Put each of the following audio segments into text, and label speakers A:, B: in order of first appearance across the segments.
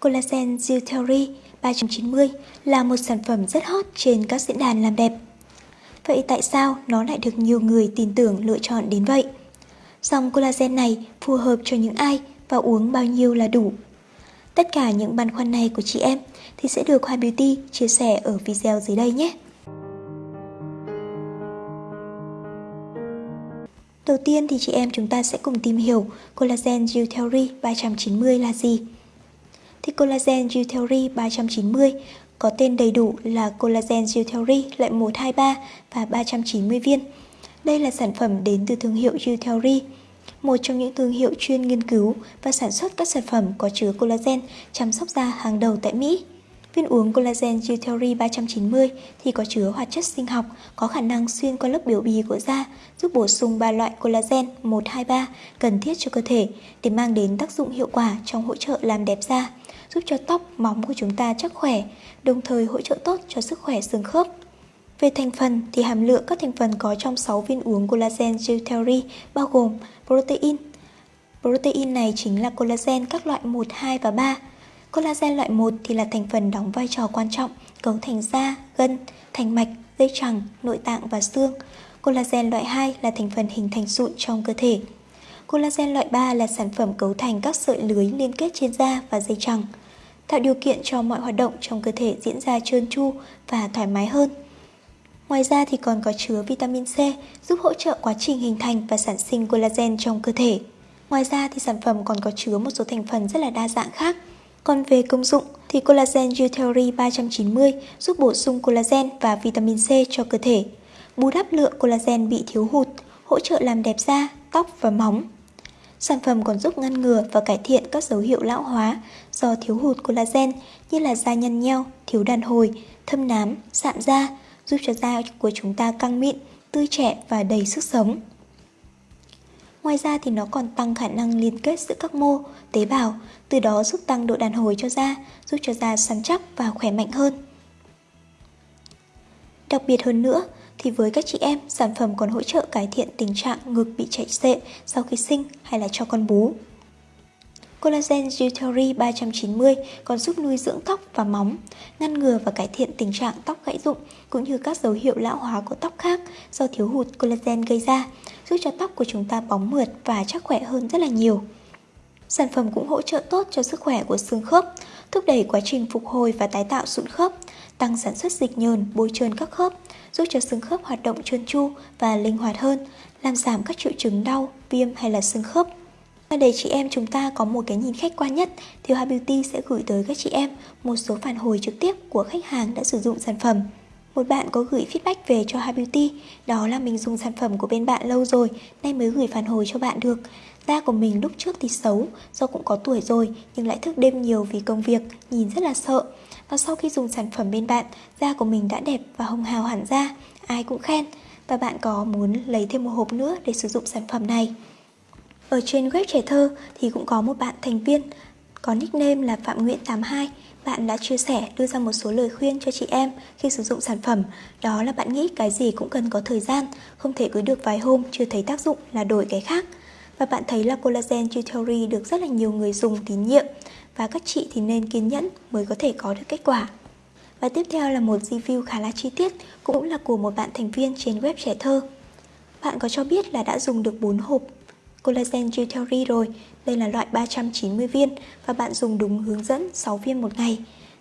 A: Collagen Gel Theory 390 là một sản phẩm rất hot trên các diễn đàn làm đẹp. Vậy tại sao nó lại được nhiều người tin tưởng lựa chọn đến vậy? Dòng collagen này phù hợp cho những ai và uống bao nhiêu là đủ? Tất cả những băn khoăn này của chị em thì sẽ được Hoa Beauty chia sẻ ở video dưới đây nhé. Đầu tiên thì chị em chúng ta sẽ cùng tìm hiểu Collagen Gel Theory 390 là gì. Thì Collagen Gel Theory 390 có tên đầy đủ là Collagen Gel Theory loại 123 và 390 viên. Đây là sản phẩm đến từ thương hiệu Gel Theory, một trong những thương hiệu chuyên nghiên cứu và sản xuất các sản phẩm có chứa collagen chăm sóc da hàng đầu tại Mỹ. Viên uống collagen Utility 390 thì có chứa hoạt chất sinh học có khả năng xuyên qua lớp biểu bì của da, giúp bổ sung ba loại collagen 1, 2, 3 cần thiết cho cơ thể để mang đến tác dụng hiệu quả trong hỗ trợ làm đẹp da, giúp cho tóc, móng của chúng ta chắc khỏe, đồng thời hỗ trợ tốt cho sức khỏe xương khớp. Về thành phần thì hàm lượng các thành phần có trong 6 viên uống collagen Utility bao gồm protein. Protein này chính là collagen các loại 1, 2 và 3 Collagen loại 1 thì là thành phần đóng vai trò quan trọng cấu thành da, gân, thành mạch, dây chằng, nội tạng và xương. Collagen loại 2 là thành phần hình thành sụn trong cơ thể. Collagen loại 3 là sản phẩm cấu thành các sợi lưới liên kết trên da và dây chằng, tạo điều kiện cho mọi hoạt động trong cơ thể diễn ra trơn tru và thoải mái hơn. Ngoài ra thì còn có chứa vitamin C giúp hỗ trợ quá trình hình thành và sản sinh collagen trong cơ thể. Ngoài ra thì sản phẩm còn có chứa một số thành phần rất là đa dạng khác còn về công dụng thì Collagen Utility 390 giúp bổ sung collagen và vitamin C cho cơ thể, bù đắp lượng collagen bị thiếu hụt, hỗ trợ làm đẹp da, tóc và móng. Sản phẩm còn giúp ngăn ngừa và cải thiện các dấu hiệu lão hóa do thiếu hụt collagen như là da nhăn nheo, thiếu đàn hồi, thâm nám, sạm da, giúp cho da của chúng ta căng mịn, tươi trẻ và đầy sức sống. Ngoài ra thì nó còn tăng khả năng liên kết giữa các mô, tế bào, từ đó giúp tăng độ đàn hồi cho da, giúp cho da săn chắc và khỏe mạnh hơn. Đặc biệt hơn nữa, thì với các chị em, sản phẩm còn hỗ trợ cải thiện tình trạng ngực bị chảy xệ sau khi sinh hay là cho con bú. Collagen Utility 390 còn giúp nuôi dưỡng tóc và móng, ngăn ngừa và cải thiện tình trạng tóc gãy rụng cũng như các dấu hiệu lão hóa của tóc khác do thiếu hụt collagen gây ra, giúp cho tóc của chúng ta bóng mượt và chắc khỏe hơn rất là nhiều. Sản phẩm cũng hỗ trợ tốt cho sức khỏe của xương khớp, thúc đẩy quá trình phục hồi và tái tạo sụn khớp, tăng sản xuất dịch nhờn, bôi trơn các khớp, giúp cho xương khớp hoạt động trơn tru và linh hoạt hơn, làm giảm các triệu chứng đau, viêm hay là xương khớp. Và để chị em chúng ta có một cái nhìn khách quan nhất thì Hoa Beauty sẽ gửi tới các chị em một số phản hồi trực tiếp của khách hàng đã sử dụng sản phẩm. Một bạn có gửi feedback về cho Hoa Beauty, đó là mình dùng sản phẩm của bên bạn lâu rồi, nay mới gửi phản hồi cho bạn được. Da của mình lúc trước thì xấu, do cũng có tuổi rồi nhưng lại thức đêm nhiều vì công việc, nhìn rất là sợ. Và sau khi dùng sản phẩm bên bạn, da của mình đã đẹp và hồng hào hẳn ra, ai cũng khen. Và bạn có muốn lấy thêm một hộp nữa để sử dụng sản phẩm này. Ở trên web trẻ thơ thì cũng có một bạn thành viên, có nickname là Phạm Nguyễn 82 bạn đã chia sẻ, đưa ra một số lời khuyên cho chị em khi sử dụng sản phẩm. Đó là bạn nghĩ cái gì cũng cần có thời gian, không thể cứ được vài hôm chưa thấy tác dụng là đổi cái khác. Và bạn thấy là collagen Theory được rất là nhiều người dùng tín nhiệm và các chị thì nên kiên nhẫn mới có thể có được kết quả. Và tiếp theo là một review khá là chi tiết, cũng là của một bạn thành viên trên web trẻ thơ. Bạn có cho biết là đã dùng được 4 hộp collagen Gel Theory rồi. Đây là loại 390 viên và bạn dùng đúng hướng dẫn 6 viên một ngày.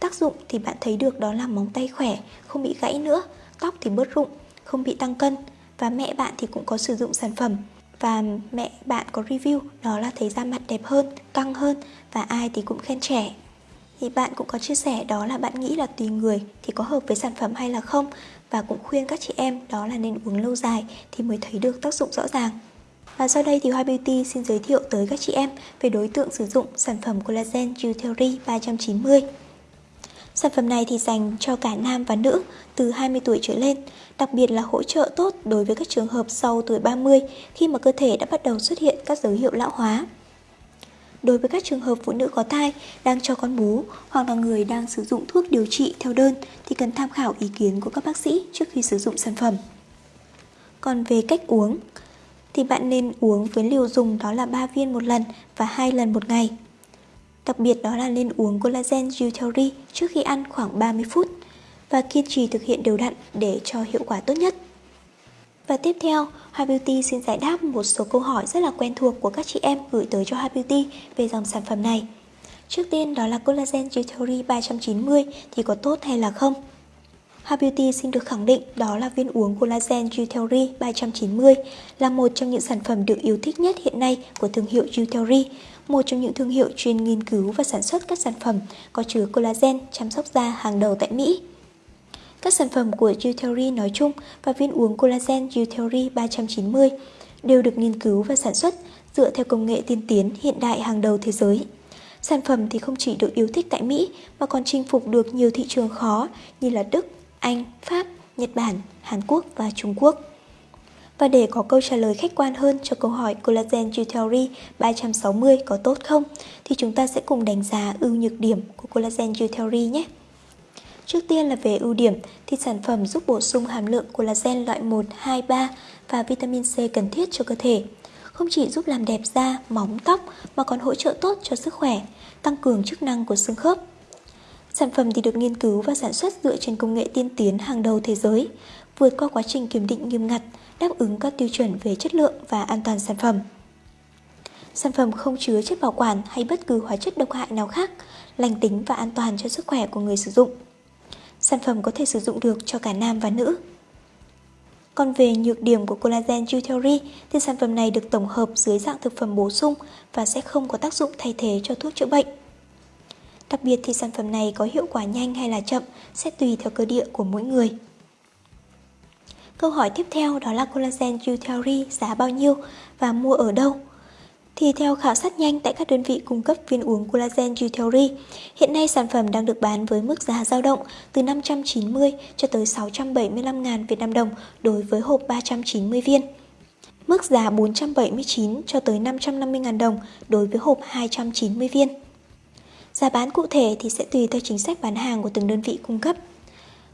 A: Tác dụng thì bạn thấy được đó là móng tay khỏe, không bị gãy nữa, tóc thì bớt rụng, không bị tăng cân và mẹ bạn thì cũng có sử dụng sản phẩm và mẹ bạn có review đó là thấy da mặt đẹp hơn, căng hơn và ai thì cũng khen trẻ. Thì bạn cũng có chia sẻ đó là bạn nghĩ là tùy người thì có hợp với sản phẩm hay là không và cũng khuyên các chị em đó là nên uống lâu dài thì mới thấy được tác dụng rõ ràng. Và sau đây thì Hoa Beauty xin giới thiệu tới các chị em về đối tượng sử dụng sản phẩm Collagen Theory 390. Sản phẩm này thì dành cho cả nam và nữ từ 20 tuổi trở lên, đặc biệt là hỗ trợ tốt đối với các trường hợp sau tuổi 30 khi mà cơ thể đã bắt đầu xuất hiện các dấu hiệu lão hóa. Đối với các trường hợp phụ nữ có thai, đang cho con bú hoặc là người đang sử dụng thuốc điều trị theo đơn thì cần tham khảo ý kiến của các bác sĩ trước khi sử dụng sản phẩm. Còn về cách uống, thì bạn nên uống với liều dùng đó là 3 viên một lần và 2 lần một ngày. Đặc biệt đó là nên uống collagen Utility trước khi ăn khoảng 30 phút và kiên trì thực hiện đều đặn để cho hiệu quả tốt nhất. Và tiếp theo, Hoa Beauty xin giải đáp một số câu hỏi rất là quen thuộc của các chị em gửi tới cho Hoa Beauty về dòng sản phẩm này. Trước tiên đó là Collagen Utility 390 thì có tốt hay là không? Hoa Beauty xin được khẳng định đó là viên uống Collagen Utility 390 là một trong những sản phẩm được yêu thích nhất hiện nay của thương hiệu Utility, một trong những thương hiệu chuyên nghiên cứu và sản xuất các sản phẩm có chứa collagen chăm sóc da hàng đầu tại Mỹ. Các sản phẩm của Utility nói chung và viên uống collagen Utility 390 đều được nghiên cứu và sản xuất dựa theo công nghệ tiên tiến hiện đại hàng đầu thế giới. Sản phẩm thì không chỉ được yêu thích tại Mỹ mà còn chinh phục được nhiều thị trường khó như là Đức, anh, Pháp, Nhật Bản, Hàn Quốc và Trung Quốc. Và để có câu trả lời khách quan hơn cho câu hỏi Collagen Theory 360 có tốt không, thì chúng ta sẽ cùng đánh giá ưu nhược điểm của Collagen Theory nhé. Trước tiên là về ưu điểm thì sản phẩm giúp bổ sung hàm lượng collagen loại 1, 2, 3 và vitamin C cần thiết cho cơ thể. Không chỉ giúp làm đẹp da, móng, tóc mà còn hỗ trợ tốt cho sức khỏe, tăng cường chức năng của xương khớp. Sản phẩm thì được nghiên cứu và sản xuất dựa trên công nghệ tiên tiến hàng đầu thế giới, vượt qua quá trình kiểm định nghiêm ngặt, đáp ứng các tiêu chuẩn về chất lượng và an toàn sản phẩm. Sản phẩm không chứa chất bảo quản hay bất cứ hóa chất độc hại nào khác, lành tính và an toàn cho sức khỏe của người sử dụng. Sản phẩm có thể sử dụng được cho cả nam và nữ. Còn về nhược điểm của collagen Jutery thì sản phẩm này được tổng hợp dưới dạng thực phẩm bổ sung và sẽ không có tác dụng thay thế cho thuốc chữa bệnh. Đặc biệt thì sản phẩm này có hiệu quả nhanh hay là chậm sẽ tùy theo cơ địa của mỗi người. Câu hỏi tiếp theo đó là collagen Utility giá bao nhiêu và mua ở đâu? Thì theo khảo sát nhanh tại các đơn vị cung cấp viên uống collagen Utility, hiện nay sản phẩm đang được bán với mức giá dao động từ 590 cho tới 675 ngàn Việt Nam đồng đối với hộp 390 viên. Mức giá 479 cho tới 550 ngàn đồng đối với hộp 290 viên. Giá bán cụ thể thì sẽ tùy theo chính sách bán hàng của từng đơn vị cung cấp.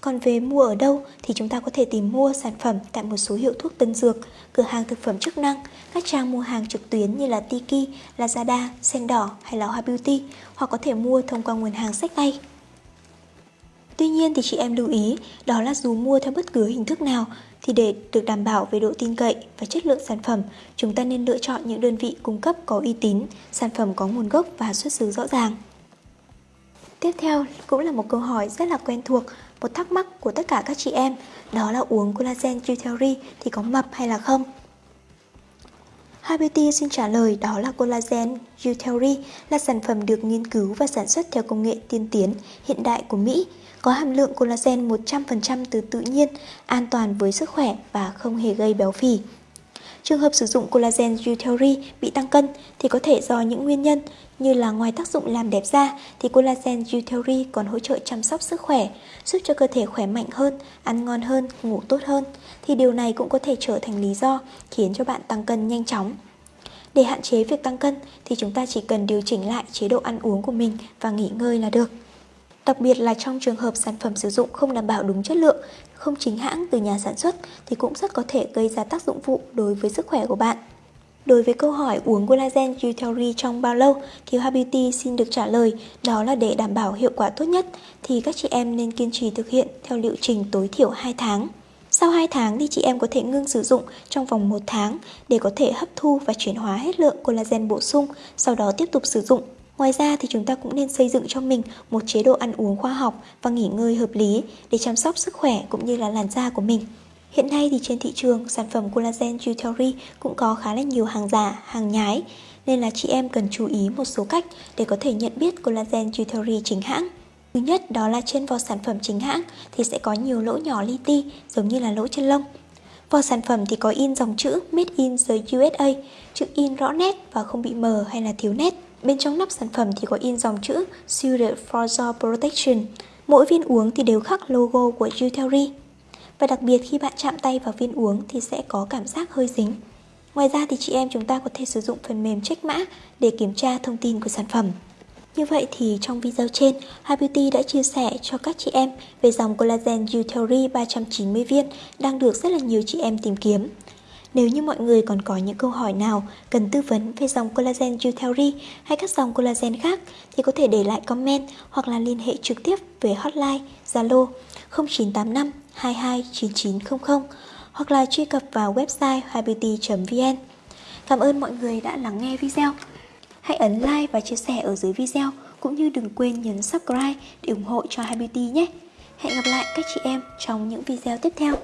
A: Còn về mua ở đâu thì chúng ta có thể tìm mua sản phẩm tại một số hiệu thuốc tân dược, cửa hàng thực phẩm chức năng, các trang mua hàng trực tuyến như là Tiki, Lazada, Sen Đỏ hay là Hoa Beauty hoặc có thể mua thông qua nguồn hàng sách tay. Tuy nhiên thì chị em lưu ý đó là dù mua theo bất cứ hình thức nào thì để được đảm bảo về độ tin cậy và chất lượng sản phẩm, chúng ta nên lựa chọn những đơn vị cung cấp có uy tín, sản phẩm có nguồn gốc và xuất xứ rõ ràng. Tiếp theo cũng là một câu hỏi rất là quen thuộc, một thắc mắc của tất cả các chị em, đó là uống collagen Utility thì có mập hay là không? HBT xin trả lời đó là collagen Utility là sản phẩm được nghiên cứu và sản xuất theo công nghệ tiên tiến hiện đại của Mỹ, có hàm lượng collagen 100% từ tự nhiên, an toàn với sức khỏe và không hề gây béo phì. Trường hợp sử dụng collagen Utility bị tăng cân thì có thể do những nguyên nhân như là ngoài tác dụng làm đẹp da thì collagen Utility còn hỗ trợ chăm sóc sức khỏe, giúp cho cơ thể khỏe mạnh hơn, ăn ngon hơn, ngủ tốt hơn. Thì điều này cũng có thể trở thành lý do khiến cho bạn tăng cân nhanh chóng. Để hạn chế việc tăng cân thì chúng ta chỉ cần điều chỉnh lại chế độ ăn uống của mình và nghỉ ngơi là được. Đặc biệt là trong trường hợp sản phẩm sử dụng không đảm bảo đúng chất lượng, không chính hãng từ nhà sản xuất thì cũng rất có thể gây ra tác dụng phụ đối với sức khỏe của bạn. Đối với câu hỏi uống collagen Utility trong bao lâu thì Hoa Beauty xin được trả lời đó là để đảm bảo hiệu quả tốt nhất thì các chị em nên kiên trì thực hiện theo liệu trình tối thiểu 2 tháng. Sau 2 tháng thì chị em có thể ngưng sử dụng trong vòng 1 tháng để có thể hấp thu và chuyển hóa hết lượng collagen bổ sung, sau đó tiếp tục sử dụng. Ngoài ra thì chúng ta cũng nên xây dựng cho mình một chế độ ăn uống khoa học và nghỉ ngơi hợp lý để chăm sóc sức khỏe cũng như là làn da của mình. Hiện nay thì trên thị trường, sản phẩm collagen Jewelry cũng có khá là nhiều hàng giả, hàng nhái, nên là chị em cần chú ý một số cách để có thể nhận biết collagen Jewelry chính hãng. Thứ nhất đó là trên vỏ sản phẩm chính hãng thì sẽ có nhiều lỗ nhỏ li ti giống như là lỗ chân lông. Vỏ sản phẩm thì có in dòng chữ Made in the USA, chữ in rõ nét và không bị mờ hay là thiếu nét. Bên trong nắp sản phẩm thì có in dòng chữ Suited for Your Protection. Mỗi viên uống thì đều khắc logo của Jutelry. Và đặc biệt khi bạn chạm tay vào viên uống thì sẽ có cảm giác hơi dính. Ngoài ra thì chị em chúng ta có thể sử dụng phần mềm check mã để kiểm tra thông tin của sản phẩm. Như vậy thì trong video trên, Hi Beauty đã chia sẻ cho các chị em về dòng collagen Utility 390 viên đang được rất là nhiều chị em tìm kiếm. Nếu như mọi người còn có những câu hỏi nào cần tư vấn về dòng collagen Jutelry hay các dòng collagen khác thì có thể để lại comment hoặc là liên hệ trực tiếp về hotline, Zalo 0985 22 9900 hoặc là truy cập vào website highbeauty.vn. Cảm ơn mọi người đã lắng nghe video. Hãy ấn like và chia sẻ ở dưới video, cũng như đừng quên nhấn subscribe để ủng hộ cho Hi Beauty nhé. Hẹn gặp lại các chị em trong những video tiếp theo.